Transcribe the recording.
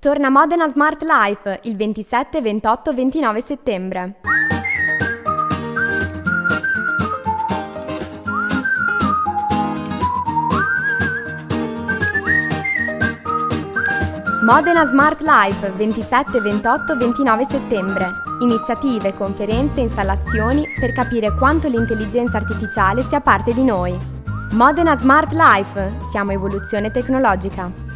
Torna Modena Smart Life il 27, 28, 29 settembre. Modena Smart Life 27, 28, 29 settembre. Iniziative, conferenze e installazioni per capire quanto l'intelligenza artificiale sia parte di noi. Modena Smart Life, siamo evoluzione tecnologica.